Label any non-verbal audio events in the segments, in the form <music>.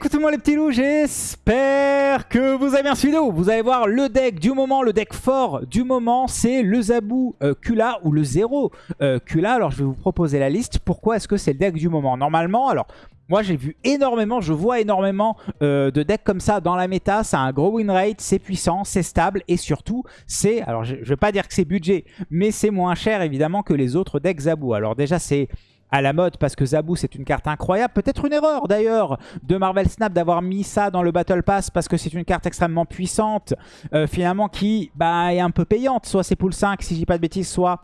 écoutez-moi les petits loups, j'espère que vous avez bien suivi vidéo. Vous allez voir le deck du moment, le deck fort du moment, c'est le Zabou euh, Kula ou le 0 euh, Kula. Alors je vais vous proposer la liste. Pourquoi est-ce que c'est le deck du moment? Normalement, alors moi j'ai vu énormément, je vois énormément euh, de decks comme ça dans la méta. Ça a un gros win rate, c'est puissant, c'est stable et surtout c'est, alors je, je vais pas dire que c'est budget, mais c'est moins cher évidemment que les autres decks Zabou. Alors déjà c'est à la mode parce que Zabou c'est une carte incroyable. Peut-être une erreur d'ailleurs de Marvel Snap d'avoir mis ça dans le Battle Pass parce que c'est une carte extrêmement puissante euh, finalement qui bah, est un peu payante. Soit c'est pool 5 si je dis pas de bêtises, soit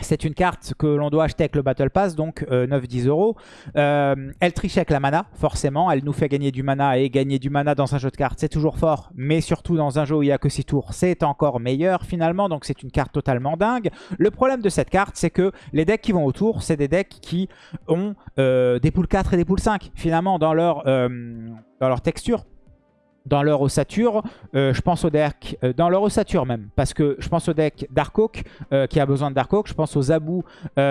c'est une carte que l'on doit acheter avec le Battle Pass, donc 9-10 euh, euros. Euh, elle triche avec la mana, forcément. Elle nous fait gagner du mana et gagner du mana dans un jeu de cartes, c'est toujours fort. Mais surtout dans un jeu où il n'y a que 6 tours, c'est encore meilleur finalement. Donc c'est une carte totalement dingue. Le problème de cette carte, c'est que les decks qui vont autour, c'est des decks qui ont euh, des poules 4 et des poules 5 finalement dans leur, dans leur texture dans leur ossature, euh, je pense au deck, euh, dans leur ossature même, parce que je pense au deck Darkhawk euh, qui a besoin de Darkhawk, je pense aux Zabou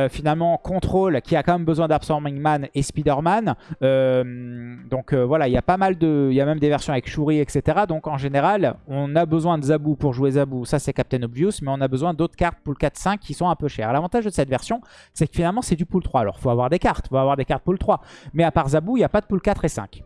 finalement Control qui a quand même besoin d'Absorbing Man et Spider-Man, donc voilà, il y a pas mal de, il y a même des versions avec Shuri, etc. Donc en général, on a besoin de Zabou pour jouer Zabou, ça c'est Captain Obvious, mais on a besoin d'autres cartes pool 4-5 qui sont un peu chères. L'avantage de cette version, c'est que finalement c'est du pool 3, alors il faut avoir des cartes, il faut avoir des cartes pool 3, mais à part Zabou, il n'y a pas de pool 4 et 5.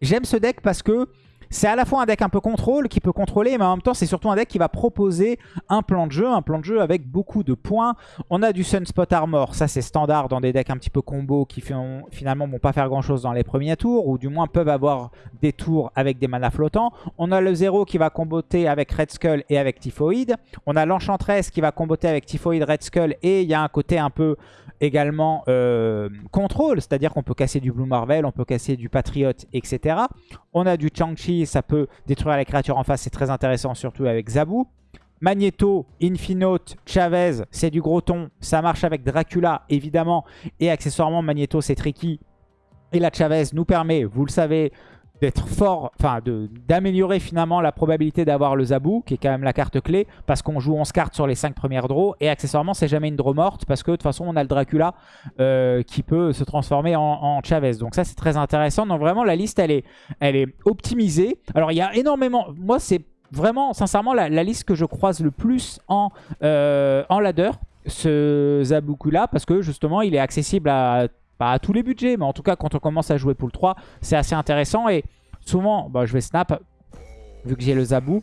J'aime ce deck parce que c'est à la fois un deck un peu contrôle, qui peut contrôler, mais en même temps, c'est surtout un deck qui va proposer un plan de jeu, un plan de jeu avec beaucoup de points. On a du Sunspot Armor, ça c'est standard dans des decks un petit peu combo qui finalement vont pas faire grand chose dans les premiers tours, ou du moins peuvent avoir des tours avec des mana flottants. On a le 0 qui va comboter avec Red Skull et avec Typhoid. On a l'Enchantress qui va comboter avec Typhoid, Red Skull, et il y a un côté un peu également euh, contrôle, c'est-à-dire qu'on peut casser du Blue Marvel, on peut casser du Patriot, etc. On a du Chang-Chi, ça peut détruire les créatures en face, c'est très intéressant, surtout avec Zabu. Magneto, Infinote, Chavez, c'est du gros ton. Ça marche avec Dracula, évidemment. Et accessoirement, Magneto, c'est tricky. Et la Chavez nous permet, vous le savez, d'être fort, enfin d'améliorer finalement la probabilité d'avoir le Zabou, qui est quand même la carte clé, parce qu'on joue 11 cartes sur les 5 premières draws, et accessoirement c'est jamais une draw morte, parce que de toute façon on a le Dracula euh, qui peut se transformer en, Chavez. Donc ça c'est très intéressant, donc vraiment la liste elle est, elle est optimisée. Alors il y a énormément, moi c'est vraiment sincèrement la, liste que je croise le plus en, euh, en ladder, ce Zabouku-là, parce que justement il est accessible à pas à tous les budgets, mais en tout cas, quand on commence à jouer pool 3, c'est assez intéressant. Et souvent, bah, je vais snap, vu que j'ai le Zabou.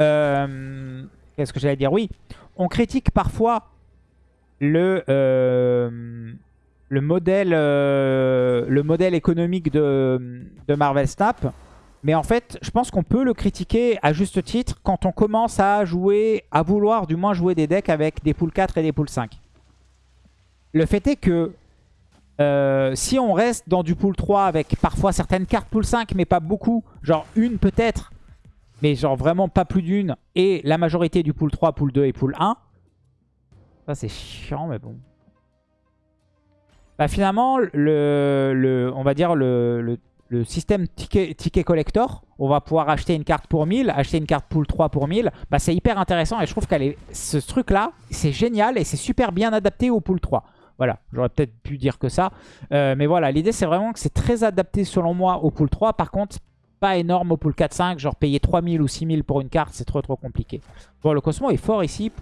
Euh, qu'est-ce que j'allais dire? Oui, on critique parfois le, euh, euh, le modèle économique de, de Marvel Snap. Mais en fait, je pense qu'on peut le critiquer à juste titre quand on commence à jouer, à vouloir du moins jouer des decks avec des poules 4 et des poules 5. Le fait est que euh, si on reste dans du pool 3 avec parfois certaines cartes pool 5 mais pas beaucoup, genre une peut-être, mais genre vraiment pas plus d'une, et la majorité du pool 3, pool 2 et pool 1, ça c'est chiant mais bon. Bah finalement, le, on va dire le, système ticket, ticket, collector, on va pouvoir acheter une carte pour 1000, acheter une carte pool 3 pour 1000. Bah, c'est hyper intéressant et je trouve que ce truc-là, c'est génial et c'est super bien adapté au pool 3. Voilà, j'aurais peut-être pu dire que ça. Euh, mais voilà, l'idée c'est vraiment que c'est très adapté selon moi au pool 3. Par contre, pas énorme au pool 4-5. Genre payer 3000 ou 6000 pour une carte, c'est trop trop compliqué. Bon, le Cosmo est fort ici.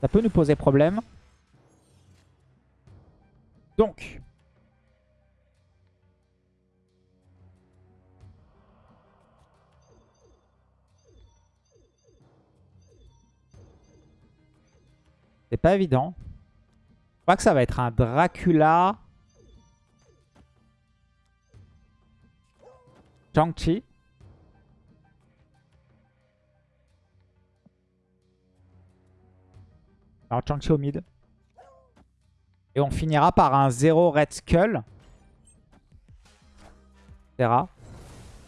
Ça peut nous poser problème. Donc, C'est pas évident. Crois que ça va être un Dracula. Chang-Chi. Alors Chang-Chi au mid. Et on finira par un 0 Red Skull. Etc.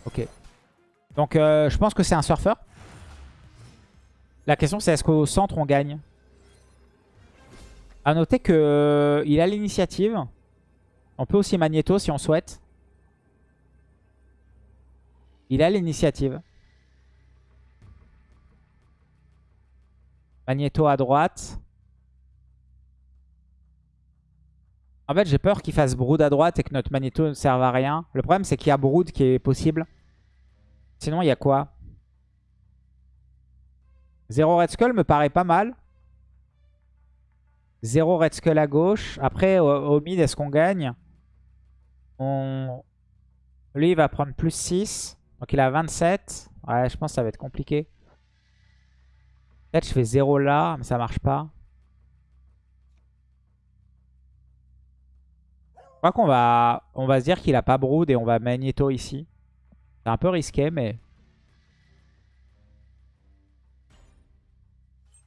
Ok. Donc euh, je pense que c'est un surfeur. La question c'est est-ce qu'au centre on gagne? A noter qu'il euh, a l'initiative. On peut aussi Magneto si on souhaite. Il a l'initiative. Magneto à droite. En fait, j'ai peur qu'il fasse Brood à droite et que notre Magneto ne serve à rien. Le problème, c'est qu'il y a Brood qui est possible. Sinon, il y a quoi? Zéro Red Skull me paraît pas mal. Zéro Red Skull à gauche. Après, au, mid, est-ce qu'on gagne? Lui, il va prendre plus 6. Donc, il a 27. Ouais, je pense que ça va être compliqué. Peut-être je fais 0 là, mais ça marche pas. Je crois qu'on va, on va se dire qu'il a pas Brood et on va Magneto ici. C'est un peu risqué, mais...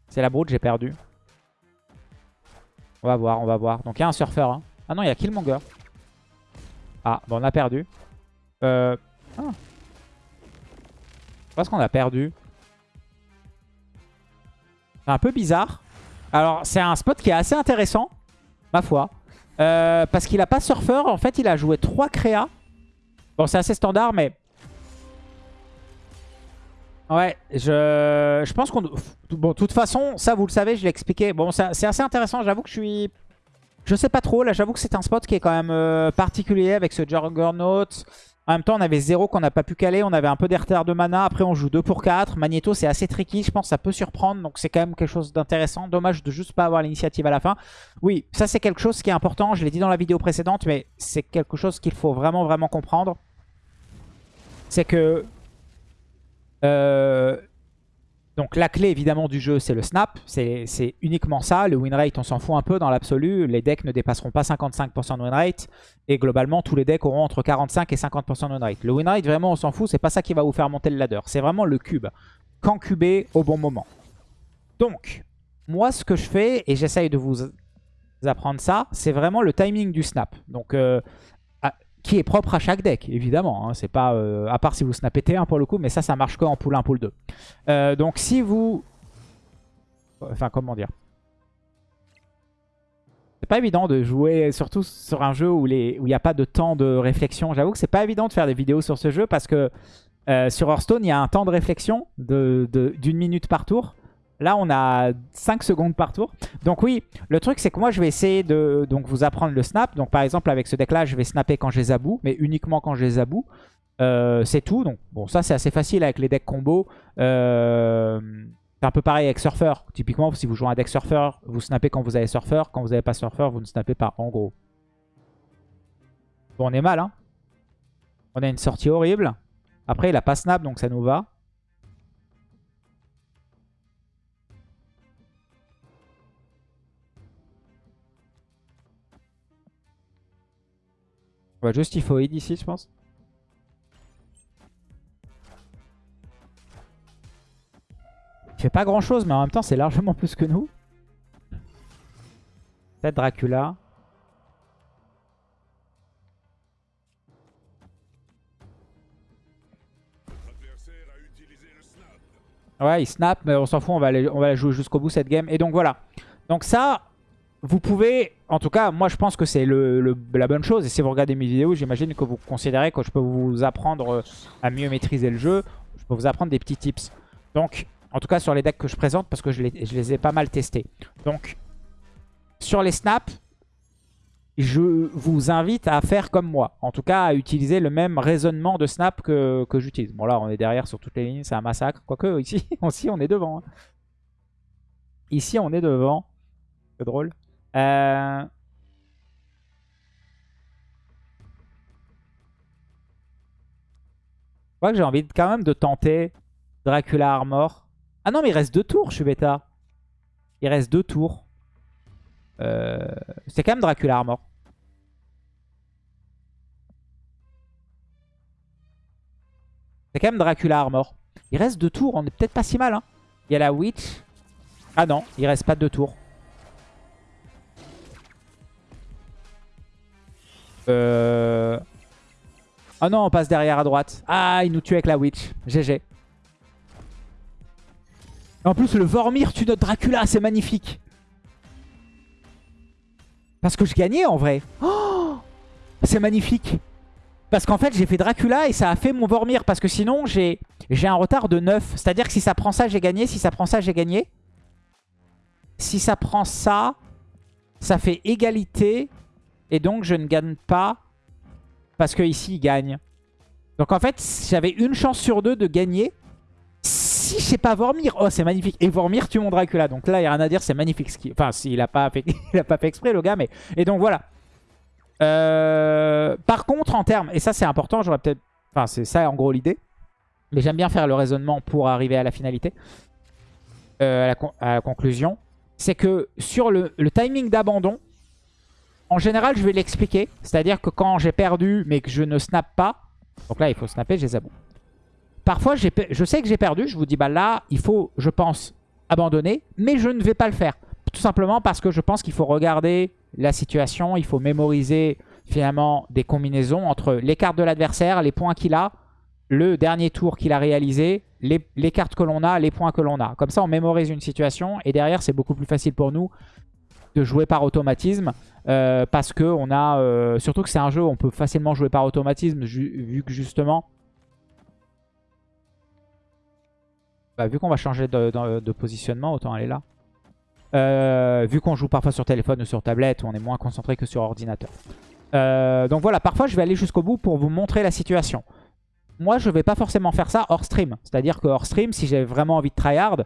C'est la Brood, j'ai perdu. On va voir, on va voir. Donc il y a un surfeur. Hein. Ah non, il y a Killmonger. Ah, bon, on a perdu. Euh... Ah. Je pense qu'on a perdu. C'est un peu bizarre. Alors, c'est un spot qui est assez intéressant, ma foi. Euh, parce qu'il a pas surfeur. En fait, il a joué 3 créas. Bon, c'est assez standard, mais... Ouais, je, je pense qu'on... Bon, de toute façon, ça, vous le savez, je l'ai expliqué. Bon, c'est assez intéressant. J'avoue que je suis... Je sais pas trop. Là, j'avoue que c'est un spot qui est quand même euh, particulier avec ce Juggernaut. En même temps, on avait 0 qu'on n'a pas pu caler. On avait un peu des retards de mana. Après, on joue 2 pour 4. Magneto, c'est assez tricky. Je pense ça peut surprendre. Donc, c'est quand même quelque chose d'intéressant. Dommage de juste pas avoir l'initiative à la fin. Oui, ça, c'est quelque chose qui est important. Je l'ai dit dans la vidéo précédente, mais c'est quelque chose qu'il faut vraiment, vraiment comprendre. C'est que... Euh, donc la clé évidemment du jeu c'est le snap, c'est uniquement ça, le win rate on s'en fout un peu dans l'absolu, les decks ne dépasseront pas 55% de win rate. Et globalement tous les decks auront entre 45 et 50% de win rate. Le win rate vraiment on s'en fout, c'est pas ça qui va vous faire monter le ladder, c'est vraiment le cube, quand cubé au bon moment. Donc moi ce que je fais et j'essaye de vous apprendre ça, c'est vraiment le timing du snap. Donc euh, qui est propre à chaque deck, évidemment. Hein. C'est pas, euh, à part si vous snappez T1 pour le coup, mais ça, ça marche qu'en pool 1, pool 2. Euh, donc si vous... Enfin, comment dire? C'est pas évident de jouer, surtout sur un jeu où il n'y a pas de temps de réflexion. J'avoue que c'est pas évident de faire des vidéos sur ce jeu parce que euh, sur Hearthstone, il y a un temps de réflexion d'une de, minute par tour. Là, on a 5 secondes par tour. Donc oui, le truc, c'est que moi, je vais essayer de donc, vous apprendre le snap. Donc par exemple, avec ce deck-là, je vais snapper quand j'ai Zabou, mais uniquement quand j'ai Zabou. Euh, c'est tout. Donc bon, ça, c'est assez facile avec les decks combo. Euh, c'est un peu pareil avec Surfer. Typiquement, si vous jouez un deck Surfer, vous snappez quand vous avez Surfer. Quand vous n'avez pas Surfer, vous ne snappez pas, en gros. Bon, on est mal, hein. On a une sortie horrible. Après, il a pas snap, donc ça nous va. On juste Typhoid ici, je pense. Il fait pas grand chose, mais en même temps, c'est largement plus que nous. Peut-être Dracula. Ouais, il snap, mais on s'en fout, on va, on va la jouer jusqu'au bout cette game. Et donc voilà. Donc ça, vous pouvez, en tout cas, moi je pense que c'est la bonne chose. Et si vous regardez mes vidéos, j'imagine que vous considérez que je peux vous apprendre euh, à mieux maîtriser le jeu. Je peux vous apprendre des petits tips. Donc, en tout cas sur les decks que je présente, parce que je les, je les ai pas mal testés. Donc, sur les snaps, je vous invite à faire comme moi. En tout cas, à utiliser le même raisonnement de snap que, que j'utilise. Bon là, on est derrière sur toutes les lignes, c'est un massacre. Quoique, <laughs> ici, ici on est devant. Hein. Ici, on est devant. C'est drôle. Euh... Je crois que j'ai envie quand même de tenter Dracula Armor. Ah non, mais il reste deux tours, je. Il reste deux tours. Euh... C'est quand même Dracula Armor. C'est quand même Dracula Armor. Il reste deux tours, on est peut-être pas si mal. Hein. Il y a la Witch. Ah non, il reste pas deux tours. Euh... Oh non, on passe derrière à droite. Ah, il nous tue avec la Witch. GG. En plus, le Vormir tue notre Dracula. C'est magnifique. Parce que je gagnais en vrai. Oh c'est magnifique. Parce qu'en fait, j'ai fait Dracula et ça a fait mon Vormir. Parce que sinon, j'ai un retard de 9. C'est-à-dire que si ça prend ça, j'ai gagné. Si ça prend ça, j'ai gagné. Si ça prend ça, ça fait égalité. Et donc, je ne gagne pas parce que ici, il gagne. Donc, en fait, j'avais une chance sur deux de gagner. Si je sais pas Vormir, oh c'est magnifique. Et Vormir tue mon Dracula. Donc là, il n'y a rien à dire, c'est magnifique. Enfin, s'il a, pas fait... <laughs> a pas fait exprès, le gars. mais Et donc voilà. Euh, par contre, en termes, et ça c'est important, j'aurais peut-être... Enfin, c'est ça en gros l'idée. Mais j'aime bien faire le raisonnement pour arriver à la finalité. Euh, à, la conclusion. C'est que sur le, timing d'abandon, en général, je vais l'expliquer. C'est-à-dire que quand j'ai perdu, mais que je ne snap pas... Donc là, il faut snapper, j'ai zabou. Parfois, je sais que j'ai perdu. Je vous dis, bah là, il faut, je pense, abandonner. Mais je ne vais pas le faire. Tout simplement parce que je pense qu'il faut regarder la situation. Il faut mémoriser finalement des combinaisons entre les cartes de l'adversaire, les points qu'il a, le dernier tour qu'il a réalisé, les, cartes que l'on a, les points que l'on a. Comme ça, on mémorise une situation et derrière, c'est beaucoup plus facile pour nous de jouer par automatisme euh, parce que on a, euh, surtout que c'est un jeu où on peut facilement jouer par automatisme vu que justement, bah, vu qu'on va changer de, positionnement, autant aller là. Euh, vu qu'on joue parfois sur téléphone ou sur tablette, on est moins concentré que sur ordinateur. donc voilà, parfois je vais aller jusqu'au bout pour vous montrer la situation moi, je vais pas forcément faire ça hors stream. C'est-à-dire que hors stream, si j'ai vraiment envie de tryhard,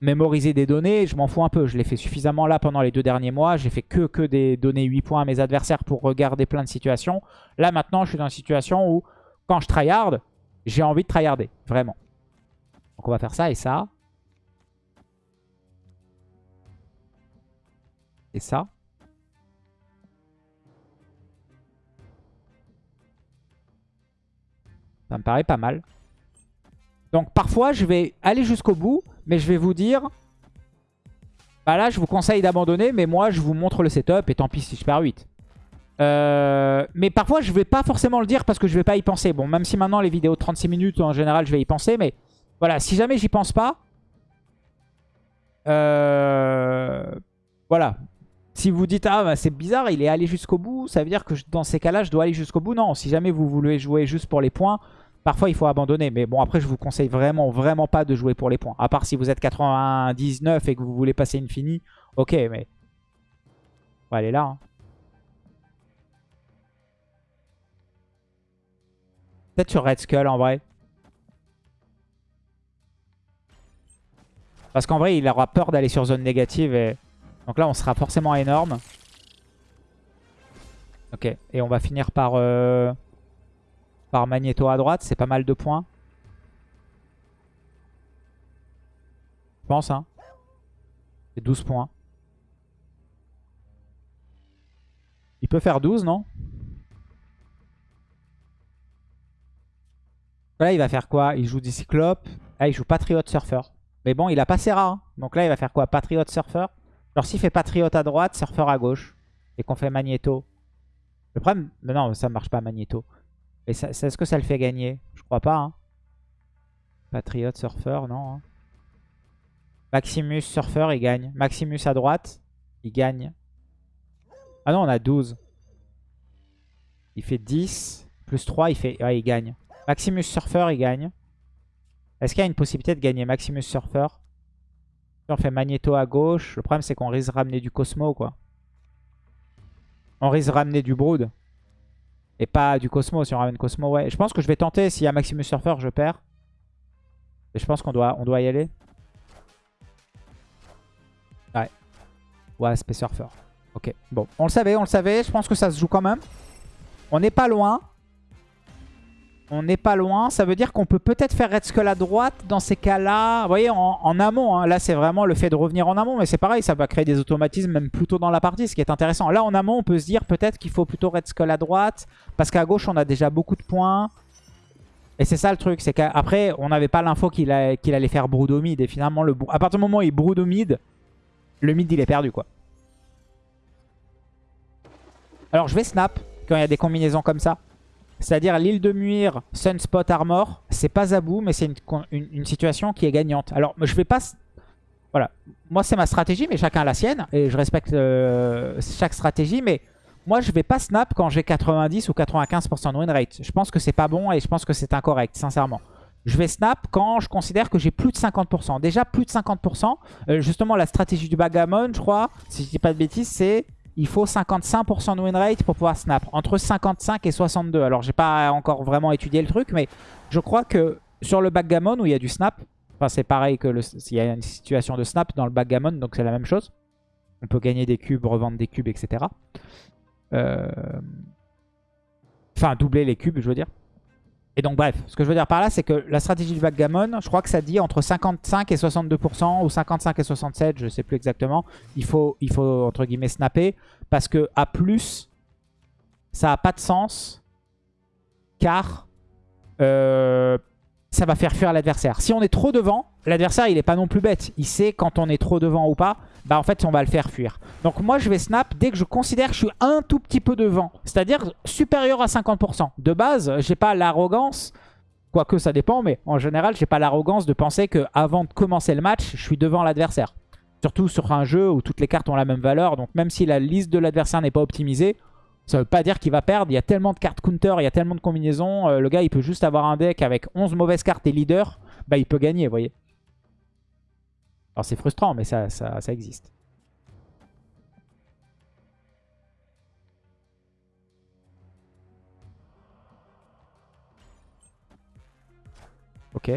mémoriser des données, je m'en fous un peu. Je l'ai fait suffisamment là pendant les deux derniers mois. J'ai fait que, que des données 8 points à mes adversaires pour regarder plein de situations. Là, maintenant, je suis dans une situation où, quand je tryhard, j'ai envie de tryharder. Vraiment. Donc, on va faire ça et ça. Et ça. Ça me paraît pas mal. Donc parfois, je vais aller jusqu'au bout, mais je vais vous dire... Bah là, je vous conseille d'abandonner, mais moi, je vous montre le setup, et tant pis si je perds 8. Euh, mais parfois, je vais pas forcément le dire parce que je vais pas y penser. Bon, même si maintenant, les vidéos de 36 minutes, en général, je vais y penser, mais voilà, si jamais j'y pense pas... Euh, voilà. Si vous dites, ah bah, c'est bizarre, il est allé jusqu'au bout, ça veut dire que dans ces cas-là, je dois aller jusqu'au bout. Non, si jamais vous voulez jouer juste pour les points, Parfois, il faut abandonner. Mais bon, après, je vous conseille vraiment, vraiment pas de jouer pour les points. À part si vous êtes 99 et que vous voulez passer une finie. Ok, mais... On va aller là. Hein. Peut-être sur Red Skull, en vrai. Parce qu'en vrai, il aura peur d'aller sur zone négative. Et... Donc là, on sera forcément énorme. Ok, et on va finir par... Euh, par Magneto à droite. C'est pas mal de points. Je pense, hein. C'est 12 points. Il peut faire 12, non? Là, il va faire quoi? Il joue des cyclopes. Ah, il joue Patriot Surfer. Mais bon, il a pas Serra. Hein. Donc là, il va faire quoi? Patriot Surfer. Alors s'il fait Patriot à droite, Surfer à gauche. Et qu'on fait Magneto. Le problème... Mais non, ça marche pas Magneto. Et est-ce que ça le fait gagner? Je crois pas. Hein. Patriot Surfer, non. Hein. Maximus Surfer, il gagne. Maximus à droite, il gagne. Ah non, on a 12. Il fait 10. Plus 3, il, fait... il gagne. Maximus Surfer, il gagne. Est-ce qu'il y a une possibilité de gagner Maximus Surfer on fait Magneto à gauche, le problème c'est qu'on risque de ramener du Cosmo, quoi. On risque de ramener du Brood. Et pas du Cosmo, si on ramène Cosmo, ouais. Je pense que je vais tenter, s'il y a Maximus Surfer, je perds. Je pense qu'on doit, on doit y aller. Ouais. Ouais, Space Surfer. Ok, bon. On le savait, on le savait. Je pense que ça se joue quand même. On n'est pas loin. On n'est pas loin. Ça veut dire qu'on peut peut-être faire Red Skull à droite dans ces cas-là. Vous voyez, en, amont. Hein. Là, c'est vraiment le fait de revenir en amont. Mais c'est pareil, ça va créer des automatismes même plus tôt dans la partie, ce qui est intéressant. Là, en amont, on peut se dire peut-être qu'il faut plutôt Red Skull à droite. Parce qu'à gauche, on a déjà beaucoup de points. Et c'est ça le truc. C'est qu'après, on n'avait pas l'info qu'il allait faire Brood au mid. Et finalement, le, à partir du moment où il Brood au mid, le mid, il est perdu, quoi. Alors, je vais snap quand il y a des combinaisons comme ça. C'est-à-dire l'île de Muir, Sunspot Armor, c'est pas Zabou, mais c'est une, situation qui est gagnante. Alors, je vais pas... Voilà, moi c'est ma stratégie, mais chacun a la sienne, et je respecte euh, chaque stratégie, mais moi je vais pas snap quand j'ai 90 ou 95% de win rate. Je pense que c'est pas bon et je pense que c'est incorrect, sincèrement. Je vais snap quand je considère que j'ai plus de 50%. Déjà plus de 50%, euh, justement la stratégie du bagamon, je crois, si je dis pas de bêtises, c'est il faut 55% de win rate pour pouvoir snap. Entre 55 et 62. Alors, j'ai pas encore vraiment étudié le truc, mais je crois que sur le backgammon où il y a du snap, enfin c'est pareil que s'il y a une situation de snap dans le backgammon, donc c'est la même chose. On peut gagner des cubes, revendre des cubes, etc. Euh, enfin, doubler les cubes, je veux dire. Et donc bref, ce que je veux dire par là, c'est que la stratégie du backgammon, je crois que ça dit entre 55 et 62%, ou 55 et 67, je ne sais plus exactement. Il faut, entre guillemets, snapper, parce que à plus, ça n'a pas de sens, car euh, ça va faire fuir l'adversaire. Si on est trop devant, l'adversaire, il n'est pas non plus bête. Il sait quand on est trop devant ou pas bah en fait on va le faire fuir. Donc moi je vais snap dès que je considère que je suis un tout petit peu devant, c'est-à-dire supérieur à 50%. De base, j'ai pas l'arrogance, quoique ça dépend, mais en général j'ai pas l'arrogance de penser que avant de commencer le match, je suis devant l'adversaire. Surtout sur un jeu où toutes les cartes ont la même valeur, donc même si la liste de l'adversaire n'est pas optimisée, ça veut pas dire qu'il va perdre. Il y a tellement de cartes counter, il y a tellement de combinaisons. Euh, le gars, il peut juste avoir un deck avec 11 mauvaises cartes et leader. Bah, il peut gagner, vous voyez. Alors c'est frustrant, mais ça, existe. Ok.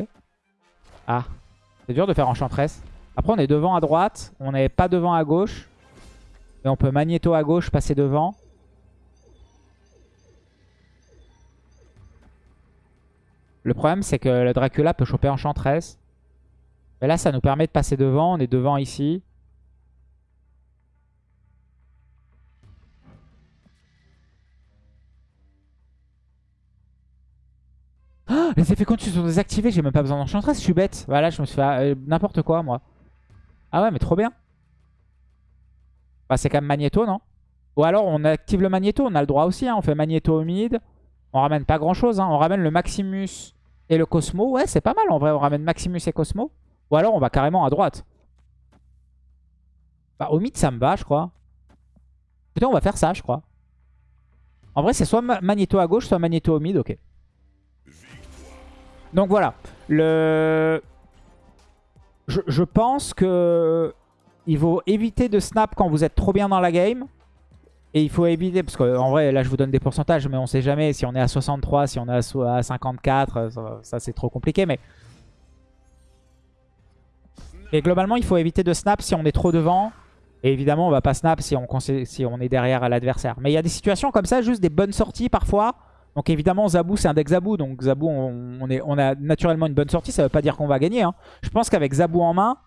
Ah. C'est dur de faire enchantress. Après, on est devant à droite. On n'est pas devant à gauche. Et on peut magnéto à gauche, passer devant. Le problème, c'est que le Dracula peut choper enchantress. Mais là, ça nous permet de passer devant. On est devant ici. Oh, les effets continus sont désactivés. J'ai même pas besoin d'enchantress. Je suis bête. Voilà, je me suis fait euh, n'importe quoi, moi. Ah ouais, mais trop bien. Bah, c'est quand même magnéto, non? Ou alors, on active le magnéto. On a le droit aussi. Hein. On fait magnéto au mid. On ramène pas grand-chose. Hein. On ramène le Maximus et le Cosmo. Ouais, c'est pas mal en vrai. On ramène Maximus et Cosmo. Ou alors on va carrément à droite. Bah au mid ça me va je crois. Peut-être on va faire ça je crois. En vrai c'est soit Magneto à gauche soit Magneto au mid, ok. Donc voilà. Le... Je, pense que il faut éviter de snap quand vous êtes trop bien dans la game. Et il faut éviter, parce qu'en vrai, là je vous donne des pourcentages, mais on sait jamais si on est à 63, si on est à 54, ça c'est trop compliqué. Mais et globalement, il faut éviter de snap si on est trop devant. Et évidemment, on va pas snap si on, est derrière à l'adversaire. Mais il y a des situations comme ça, juste des bonnes sorties parfois. Donc évidemment, Zabou, c'est un deck Zabou. Donc Zabou, on, a naturellement une bonne sortie. Ça veut pas dire qu'on va gagner. Hein. Je pense qu'avec Zabou en main,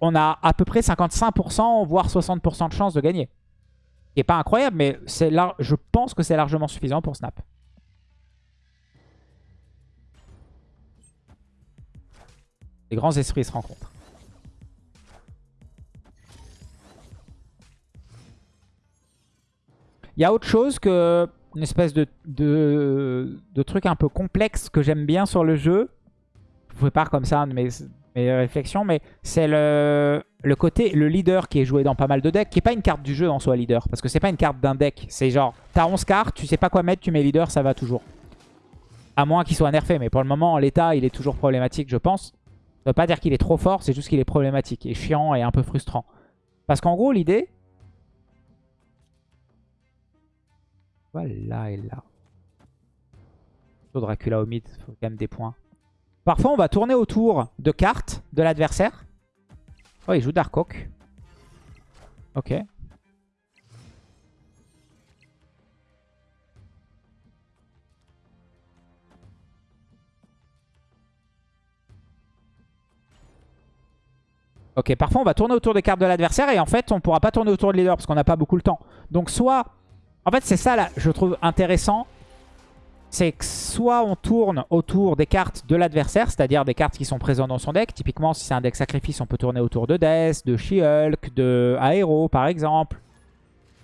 on a à peu près 55%, voire 60% de chance de gagner. Ce qui pas incroyable, mais je pense que c'est largement suffisant pour snap. Les grands esprits se rencontrent. Il y a autre chose que une espèce de, truc un peu complexe que j'aime bien sur le jeu. Je vous pas comme ça mes, réflexions, mais c'est le, côté, le leader qui est joué dans pas mal de decks, qui n'est pas une carte du jeu en soi, leader. Parce que c'est pas une carte d'un deck. C'est genre, t'as 11 cartes, tu sais pas quoi mettre, tu mets leader, ça va toujours. À moins qu'il soit nerfé, mais pour le moment, l'état, il est toujours problématique, je pense. Ça veut pas dire qu'il est trop fort, c'est juste qu'il est problématique et chiant et un peu frustrant. Parce qu'en gros, l'idée... Voilà et là. Dracula au mid, faut quand même des points. Parfois, on va tourner autour de cartes de l'adversaire. Oh, il joue Dark Oak. Ok. Ok, parfois on va tourner autour des cartes de l'adversaire et en fait on pourra pas tourner autour de leader parce qu'on n'a pas beaucoup le temps. Donc soit, en fait c'est ça là, je trouve intéressant, c'est que soit on tourne autour des cartes de l'adversaire, c'est-à-dire des cartes qui sont présentes dans son deck. Typiquement si c'est un deck sacrifice on peut tourner autour de Death, de She-Hulk, de Aero par exemple.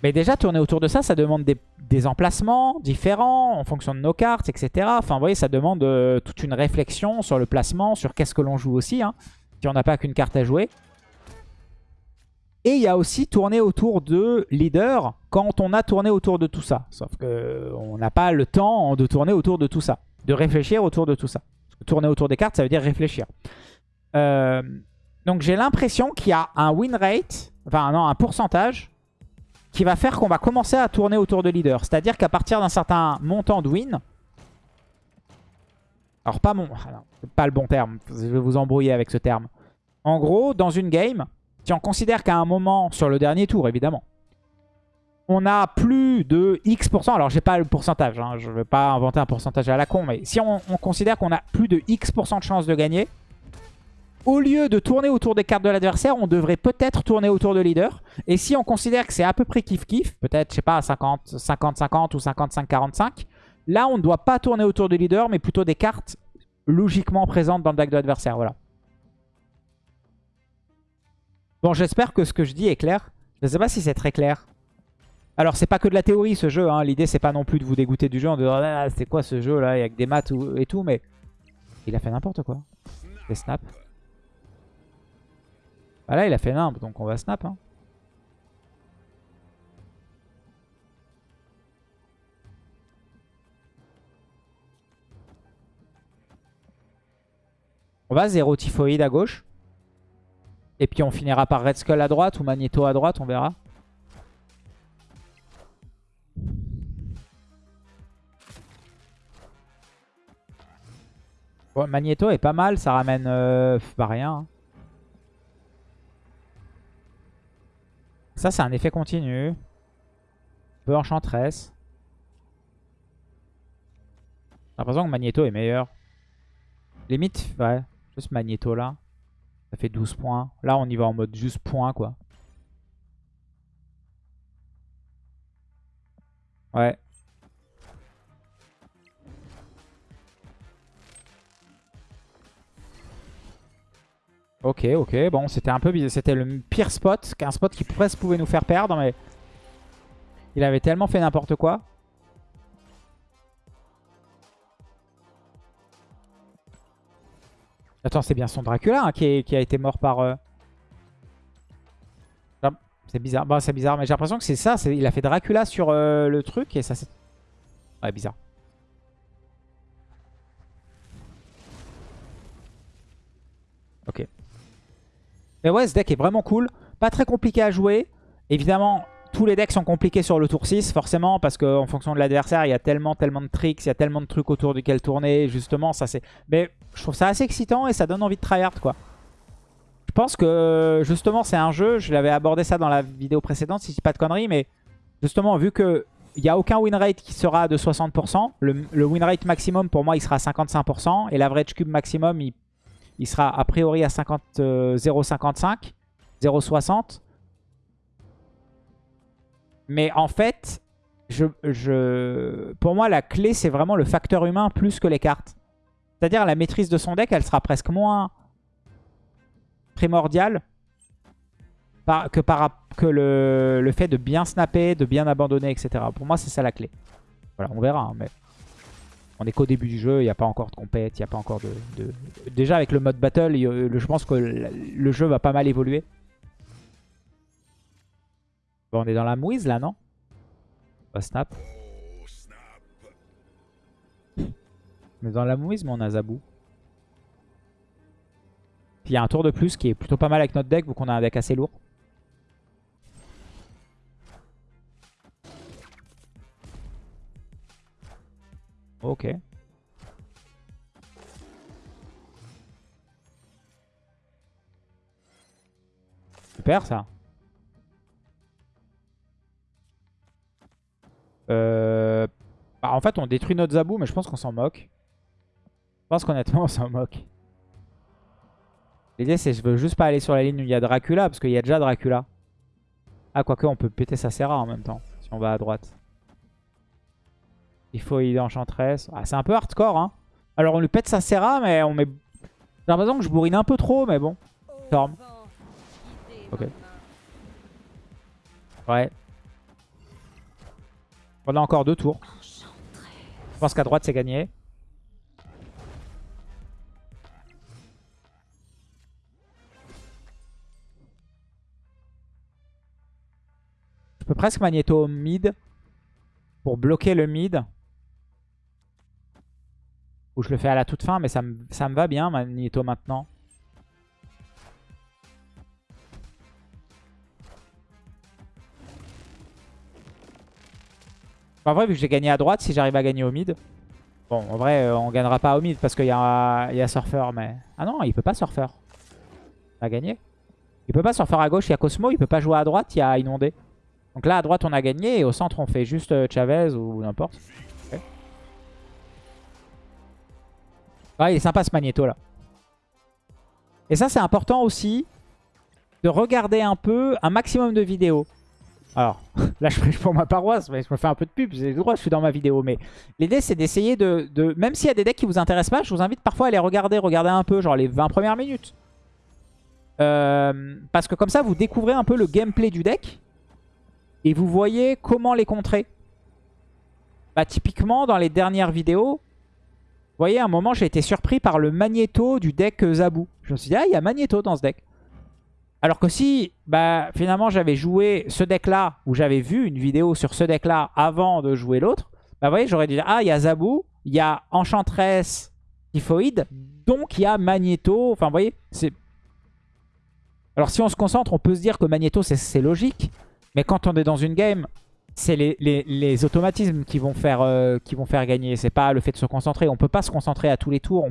Mais déjà tourner autour de ça, ça demande des, emplacements différents en fonction de nos cartes, etc. Enfin vous voyez ça demande euh, toute une réflexion sur le placement, sur qu'est-ce que l'on joue aussi. Hein si on n'a pas qu'une carte à jouer. Et il y a aussi tourner autour de leader quand on a tourné autour de tout ça. Sauf qu'on n'a pas le temps de tourner autour de tout ça. De réfléchir autour de tout ça. tourner autour des cartes, ça veut dire réfléchir. Euh, donc j'ai l'impression qu'il y a un win rate enfin non, un pourcentage qui va faire qu'on va commencer à tourner autour de leader. C'est-à-dire qu'à partir d'un certain montant de win, alors pas mon, pas le bon terme, je vais vous embrouiller avec ce terme. En gros, dans une game, si on considère qu'à un moment, sur le dernier tour évidemment, on a plus de X%, alors j'ai pas le pourcentage, hein, je ne vais pas inventer un pourcentage à la con, mais si on, on considère qu'on a plus de X% de chance de gagner, au lieu de tourner autour des cartes de l'adversaire, on devrait peut-être tourner autour de leader. Et si on considère que c'est à peu près kiff-kiff, peut-être, je sais pas, 50-50 ou 55-45, là, on ne doit pas tourner autour de leader, mais plutôt des cartes logiquement présentes dans le deck de l'adversaire. Voilà. Bon, j'espère que ce que je dis est clair. Je ne sais pas si c'est très clair. Alors, c'est pas que de la théorie, ce jeu. Hein. L'idée, c'est pas non plus de vous dégoûter du jeu en disant ah, c'est quoi ce jeu, là, avec des maths et tout, mais il a fait n'importe quoi. Les snaps. Ah là, il a fait nimble, donc on va snap. Hein. On va 0 typhoïde à gauche. Et puis on finira par Red Skull à droite ou Magneto à droite, on verra. Bon, Magneto est pas mal, ça ramène euh, pas rien. Hein. Ça, c'est un effet continu. Peu enchantresse. J'ai l'impression que Magneto est meilleur. Limite, ouais. Juste Magneto là. Ça fait 12 points. Là, on y va en mode juste point, quoi. Ouais. Ok, ok. Bon, c'était un peu bizarre. C'était le pire spot. Un spot qui presque pouvait nous faire perdre, mais... Il avait tellement fait n'importe quoi. Attends, c'est bien son Dracula hein, qui, a été mort par... Euh, c'est bizarre. Bon, c'est bizarre, mais j'ai l'impression que c'est ça. Il a fait Dracula sur euh, le truc et ça c'est... Ouais, bizarre. Ok. Mais ouais, ce deck est vraiment cool. Pas très compliqué à jouer. Évidemment, tous les decks sont compliqués sur le tour 6, forcément, parce qu'en fonction de l'adversaire, il y a tellement, tellement de tricks, il y a tellement de trucs autour duquel tourner, justement, ça c'est... Mais je trouve ça assez excitant et ça donne envie de tryhard, quoi. Je pense que, justement, c'est un jeu, je l'avais abordé ça dans la vidéo précédente, si je dis pas de conneries, mais justement, vu que il n'y a aucun win rate qui sera de 60%, le, win rate maximum, pour moi, il sera à 55%, et l'average cube maximum, il il sera a priori à 0,55, 0,60. Mais en fait, je, pour moi, la clé, c'est vraiment le facteur humain plus que les cartes. C'est-à-dire la maîtrise de son deck, elle sera presque moins primordiale que, par, que le, le, fait de bien snapper, de bien abandonner, etc. Pour moi, c'est ça la clé. Voilà, on verra. Hein, mais... On est qu'au début du jeu, il n'y a pas encore de compète, il n'y a pas encore de, Déjà avec le mode battle, je pense que le jeu va pas mal évoluer. On est dans la mouise là, non? On va snap. On est dans la mouise, mais on a Zabou. Puis il y a un tour de plus qui est plutôt pas mal avec notre deck, vu qu'on a un deck assez lourd. Ok. Super ça. Euh... Bah, en fait, on détruit notre Zabou, mais je pense qu'on s'en moque. Je pense qu'honnêtement, <laughs> on s'en moque. L'idée, c'est je veux juste pas aller sur la ligne où il y a Dracula, parce qu'il y a déjà Dracula. Ah, quoique, on peut péter sa Serra en même temps, si on va à droite. Il faut y enchantress. Ah, c'est un peu hardcore, hein. Alors, on lui pète sa Serra, mais on met... J'ai l'impression que je bourrine un peu trop, mais bon. Storm. Ok. Ouais. On a encore deux tours. Je pense qu'à droite, c'est gagné. Je peux presque magnéto mid pour bloquer le mid. Ou je le fais à la toute fin, mais ça me, ça me va bien, Magneto, maintenant. En vrai, vu que j'ai gagné à droite, si j'arrive à gagner au mid... Bon, en vrai, euh, on gagnera pas au mid parce qu'il y, a, y a Surfer, mais... Ah non, il peut pas Surfer. On a gagné. Il peut pas Surfer à gauche, il y a Cosmo. Il peut pas jouer à droite, il y a Inondé. Donc là, à droite, on a gagné. Et au centre, on fait juste euh, Chavez ou n'importe. Ouais, il est sympa ce Magneto, là. Et ça, c'est important aussi de regarder un peu un maximum de vidéos. Alors, <laughs> là, je prêche pour ma paroisse, mais je me fais un peu de pub, j'ai le droit, je suis dans ma vidéo. Mais l'idée, c'est d'essayer de, Même s'il y a des decks qui vous intéressent pas, je vous invite parfois à les regarder, regarder un peu, genre les 20 premières minutes. Euh, parce que comme ça, vous découvrez un peu le gameplay du deck. Et vous voyez comment les contrer. Bah, typiquement, dans les dernières vidéos, vous voyez, à un moment, j'ai été surpris par le Magneto du deck Zabu. Je me suis dit, ah, il y a Magneto dans ce deck. Alors que si, bah, finalement, j'avais joué ce deck-là, ou j'avais vu une vidéo sur ce deck-là avant de jouer l'autre, bah, vous voyez, j'aurais dit, ah, il y a Zabu, il y a Enchantress Typhoïde, donc il y a Magneto. Enfin, vous voyez, c'est... Alors, si on se concentre, on peut se dire que Magneto, c'est logique. Mais quand on est dans une game, c'est les, automatismes qui vont faire, euh, qui vont gagner. C'est pas le fait de se concentrer. On peut pas se concentrer à tous les tours.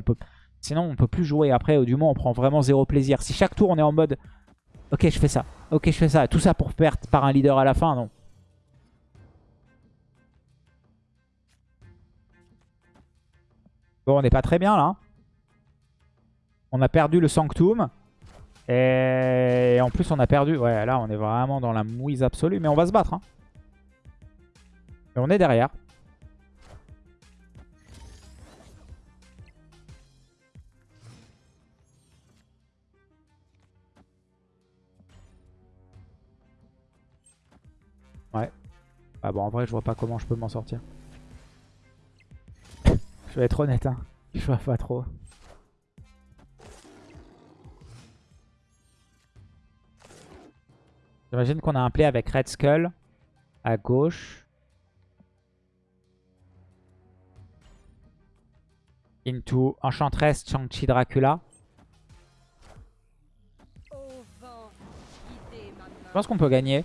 Sinon, on peut plus jouer. Après, du moins, on prend vraiment zéro plaisir. Si chaque tour, on est en mode Ok, je fais ça. Ok, je fais ça. Tout ça pour perdre par un leader à la fin, non. Bon, on n'est pas très bien là. Hein. On a perdu le Sanctum. Et en plus, on a perdu... Ouais, là, on est vraiment dans la mouise absolue. Mais on va se battre. Hein. Et on est derrière. Ouais. Ah bon, en vrai, je vois pas comment je peux m'en sortir. <laughs> je vais être honnête, hein. Je vois pas trop. J'imagine qu'on a un play avec Red Skull à gauche. Into Enchantress Chang-Chi Dracula. Je pense qu'on peut gagner.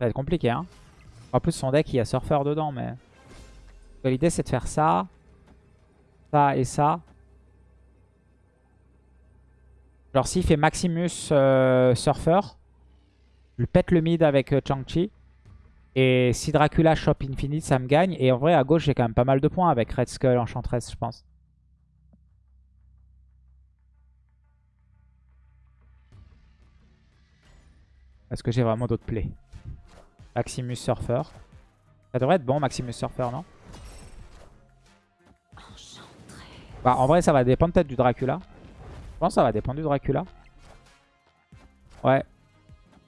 Ça va être compliqué, hein. En plus, son deck, il y a Surfer dedans, mais... L'idée, c'est de faire ça. Ça et ça. Genre, s'il fait Maximus euh, Surfer, je pète le mid avec euh, Chang-Chi. Et si Dracula Shop Infinite, ça me gagne. Et en vrai, à gauche, j'ai quand même pas mal de points avec Red Skull Enchantress, je pense. Est-ce que j'ai vraiment d'autres plays Maximus Surfer. Ça devrait être bon, Maximus Surfer, non? Bah, en vrai, ça va dépendre peut-être du Dracula. Je pense que ça va dépendre du Dracula. Ouais.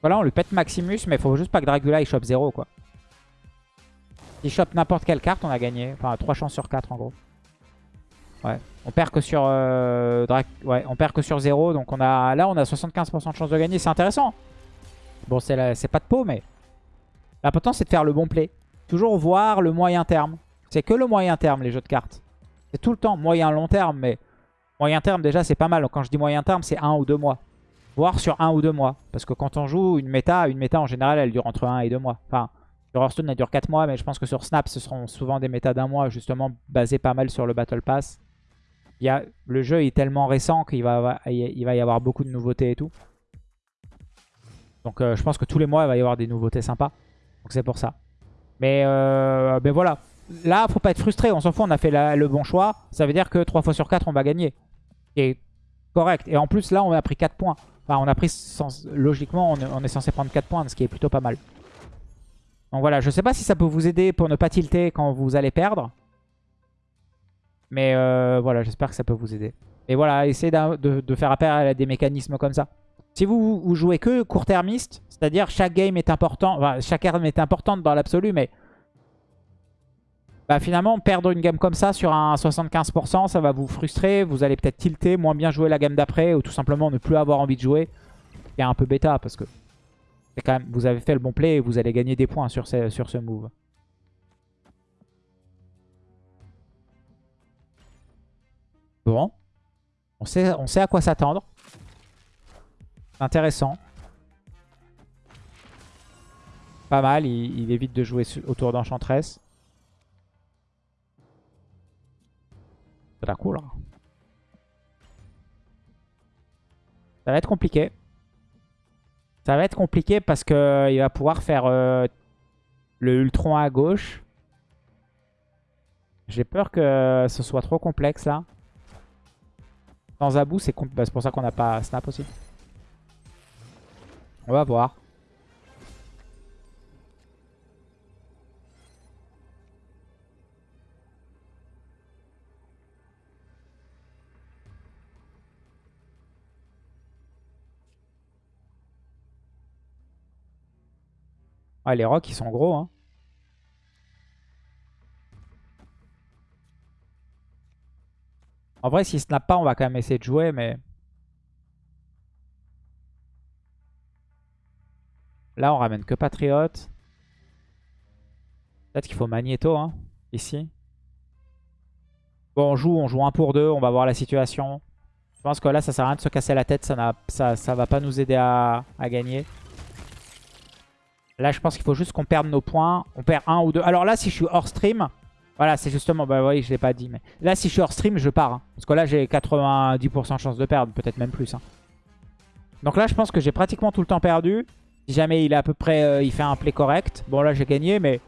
Voilà, on lui pète Maximus, mais il faut juste pas que Dracula il chope 0, quoi. S'il chope n'importe quelle carte, on a gagné. Enfin, 3 chances sur 4, en gros. Ouais. On perd que sur euh, ouais, on perd que sur 0. Donc on a là, on a 75% de chance de gagner. C'est intéressant. Bon, c'est pas de peau, mais L'important, c'est de faire le bon play. Toujours voir le moyen terme. C'est que le moyen terme, les jeux de cartes. C'est tout le temps moyen long terme, mais moyen terme, déjà, c'est pas mal. Quand je dis moyen terme, c'est un ou deux mois. Voire sur un ou deux mois. Parce que quand on joue une méta, une méta en général, elle dure entre un et deux mois. Enfin, sur Hearthstone, elle dure 4 mois, mais je pense que sur Snap, ce seront souvent des méta d'un mois, justement, basés pas mal sur le Battle Pass. Il y a, le jeu est tellement récent qu'il va, il va y avoir beaucoup de nouveautés et tout. Donc euh, je pense que tous les mois, il va y avoir des nouveautés sympas. Donc c'est pour ça. Mais, euh, voilà. Là, faut pas être frustré. On s'en fout, on a fait le bon choix. Ça veut dire que 3 fois sur 4, on va gagner. Et correct. Et en plus, là, on a pris 4 points. Enfin, on a pris... Logiquement, on est, censé prendre 4 points, ce qui est plutôt pas mal. Donc voilà, je sais pas si ça peut vous aider pour ne pas tilter quand vous allez perdre. Mais euh, voilà, j'espère que ça peut vous aider. Et voilà, essayez de, faire appel à des mécanismes comme ça. Si vous, vous jouez que court-termiste, c'est-à-dire chaque game est important, chaque arme est importante dans l'absolu, mais bah, finalement perdre une game comme ça sur un 75%, ça va vous frustrer, vous allez peut-être tilter, moins bien jouer la game d'après, ou tout simplement ne plus avoir envie de jouer. A un peu bêta parce que quand même, vous avez fait le bon play et vous allez gagner des points sur ce, sur ce move. Bon. On sait, on sait à quoi s'attendre. Intéressant. Pas mal, il, évite de jouer autour d'Enchantress. Ça a l'air cool. hein. Ça va être compliqué. Ça va être compliqué parce que il va pouvoir faire euh, le Ultron à gauche. J'ai peur que ce soit trop complexe là. Sans Zabou, c'est bah, c'est pour ça qu'on n'a pas Snap aussi. On va voir. Ouais, les rocks, ils sont gros. Hein. En vrai, s'il snap pas, on va quand même essayer de jouer, mais... Là, on ramène que Patriote. Peut-être qu'il faut Magneto, hein, ici. Bon, on joue, on joue un pour deux, on va voir la situation. Je pense que là, ça sert à rien de se casser la tête, ça, ça, va pas nous aider à, à gagner. Là, je pense qu'il faut juste qu'on perde nos points. On perd un ou deux. Alors là, si je suis hors stream, voilà, c'est justement, bah oui, je l'ai pas dit, mais là, si je suis hors stream, je pars. hein. Parce que là, j'ai 90% de chance de perdre, peut-être même plus. hein. Donc là, je pense que j'ai pratiquement tout le temps perdu. Si jamais il est à peu près, euh, il fait un play correct. Bon, là, j'ai gagné, mais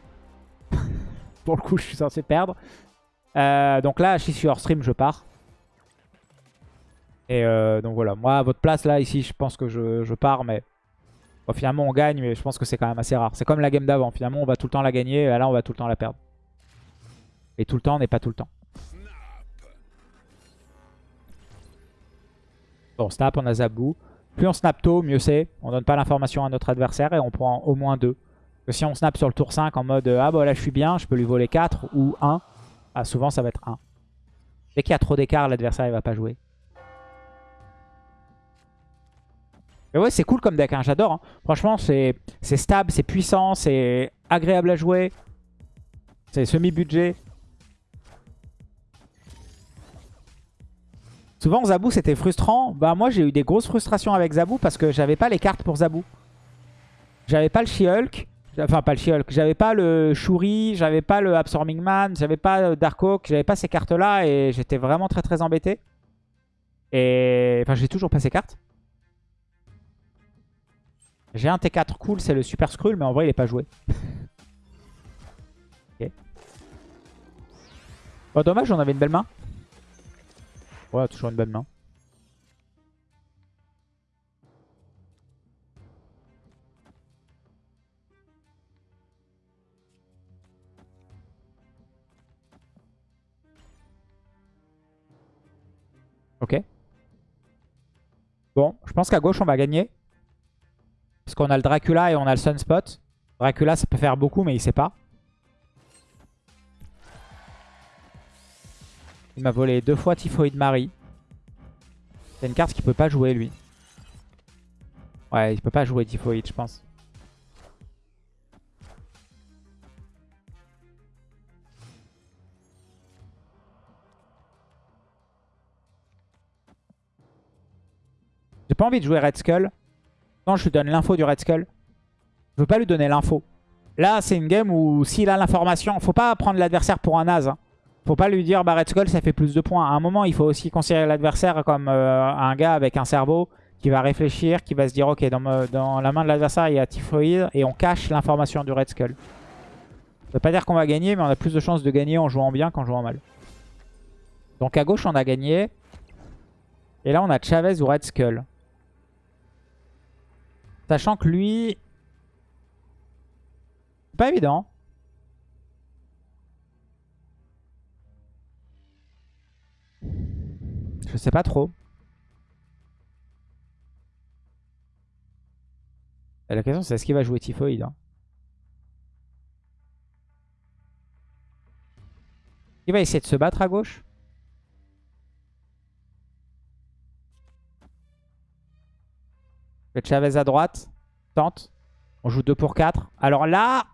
<laughs> pour le coup, je suis censé perdre. Euh, donc là, si je suis hors stream, je pars. Et euh, donc voilà, moi, à votre place, là, ici, je pense que je, je pars, mais... Finalement, on gagne, mais je pense que c'est quand même assez rare. C'est comme la game d'avant. Finalement, on va tout le temps la gagner, et là, on va tout le temps la perdre. Et tout le temps n'est pas tout le temps. Bon, snap, on a Zabou. Plus on snap tôt, mieux c'est. On donne pas l'information à notre adversaire et on prend au moins 2. Que si on snap sur le tour 5 en mode euh, Ah bah là je suis bien, je peux lui voler 4 ou 1. Ah, souvent ça va être 1. Dès qu'il y a trop d'écart, l'adversaire il va pas jouer. Mais ouais, c'est cool comme deck, hein, j'adore. hein. Franchement, c'est stable, c'est puissant, c'est agréable à jouer. C'est semi-budget. Souvent, Zabou, c'était frustrant. Bah, moi, j'ai eu des grosses frustrations avec Zabou parce que j'avais pas les cartes pour Zabou. J'avais pas le She-Hulk. Enfin, pas le She-Hulk. J'avais pas le Shuri. J'avais pas le Absorbing Man. J'avais pas le Darkhawk. J'avais pas ces cartes-là et j'étais vraiment très très embêté. Et. Enfin, j'ai toujours pas ces cartes. J'ai un T4 cool, c'est le Super Skrull, mais en vrai, il est pas joué. <laughs> Ok. Oh, dommage, on avait une belle main. Ouais, toujours une bonne main. Ok. Bon, je pense qu'à gauche, on va gagner. Parce qu'on a le Dracula et on a le Sunspot. Dracula, ça peut faire beaucoup, mais il sait pas. Il m'a volé deux fois Typhoid Marie. C'est une carte qu'il peut pas jouer, lui. Ouais, il peut pas jouer Typhoid, je pense. J'ai pas envie de jouer Red Skull. Non, je lui donne l'info du Red Skull. Je veux pas lui donner l'info. Là, c'est une game où s'il a l'information, faut pas prendre l'adversaire pour un as. hein. Faut pas lui dire Red Skull ça fait plus de points. À un moment, il faut aussi considérer l'adversaire comme euh, un gars avec un cerveau qui va réfléchir, qui va se dire ok dans, la main de l'adversaire il y a Typhoid et on cache l'information du Red Skull. Ça veut pas dire qu'on va gagner, mais on a plus de chances de gagner en jouant bien qu'en jouant mal. Donc à gauche on a gagné. Et là on a Chavez ou Red Skull. Sachant que lui... Pas évident. Je sais pas trop. La question c'est est-ce qu'il va jouer Typhoid hein? Il va essayer de se battre à gauche? Le Chavez à droite. Tente. On joue 2 pour 4. Alors là,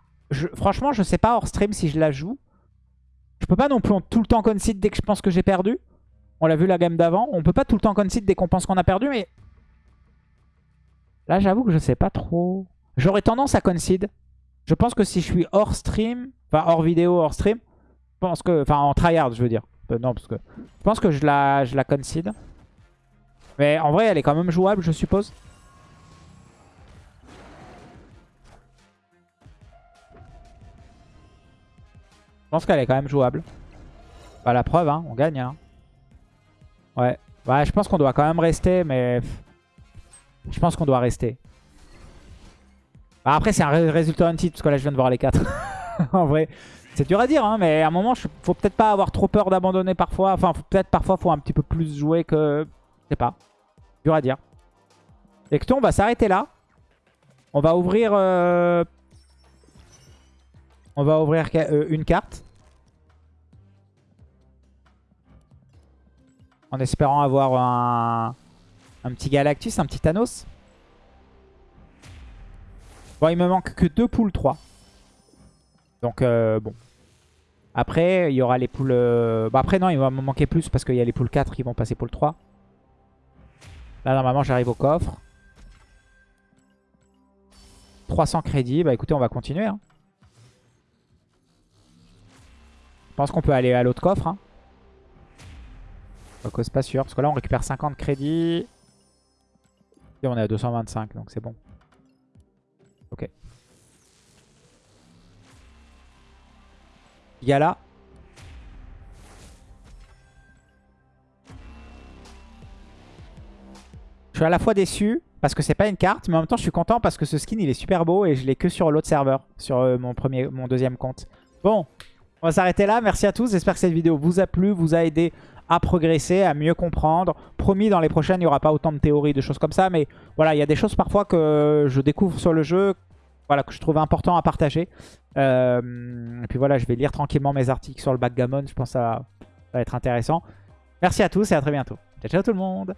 franchement, je sais pas hors stream si je la joue. Je peux pas non plus tout le temps concede dès que je pense que j'ai perdu. On l'a vu la game d'avant. On peut pas tout le temps concede dès qu'on pense qu'on a perdu, mais... Là, j'avoue que je sais pas trop. J'aurais tendance à concede. Je pense que si je suis hors stream, enfin hors vidéo, hors stream, je pense que, enfin en tryhard je veux dire. Euh, non, parce que je pense que je la, je concede. Mais en vrai, elle est quand même jouable, je suppose. Je pense qu'elle est quand même jouable. Bah la preuve, hein, on gagne. Hein. Ouais. Ouais, je pense qu'on doit quand même rester, mais... Je pense qu'on doit rester. Bah, après, c'est un résultat anti parce que là, je viens de voir les 4. <laughs> en vrai, c'est dur à dire, hein, mais à un moment, faut peut-être pas avoir trop peur d'abandonner parfois. Enfin, peut-être parfois, faut un petit peu plus jouer que... Je sais pas. Dur à dire. Et que on va s'arrêter là. On va ouvrir... Euh, on va ouvrir euh, une carte. En espérant avoir un, petit Galactus, un petit Thanos. Bon, il me manque que deux poules 3. Donc, euh, bon. Après, il y aura les poules... Euh... Bah, après, non, il va me manquer plus parce qu'il y a les poules 4 qui vont passer poule 3. Là, normalement, j'arrive au coffre. 300 crédits. Bah, écoutez, on va continuer. Hein. Je pense qu'on peut aller à l'autre coffre. Hein. Donc, c'est pas sûr. Parce que là, on récupère 50 crédits. Et on est à 225, donc c'est bon. Ok. Yala. Je suis à la fois déçu parce que c'est pas une carte, mais en même temps je suis content parce que ce skin il est super beau et je l'ai que sur l'autre serveur, sur euh, mon, premier, mon deuxième compte. Bon, on va s'arrêter là. Merci à tous. J'espère que cette vidéo vous a plu, vous a aidé à progresser, à mieux comprendre. Promis, dans les prochaines, il n'y aura pas autant de théories, de choses comme ça. Mais voilà, il y a des choses parfois que je découvre sur le jeu, voilà, que je trouve important à partager. Euh, et puis voilà, je vais lire tranquillement mes articles sur le backgammon. Je pense que ça va être intéressant. Merci à tous et à très bientôt. Ciao, ciao tout le monde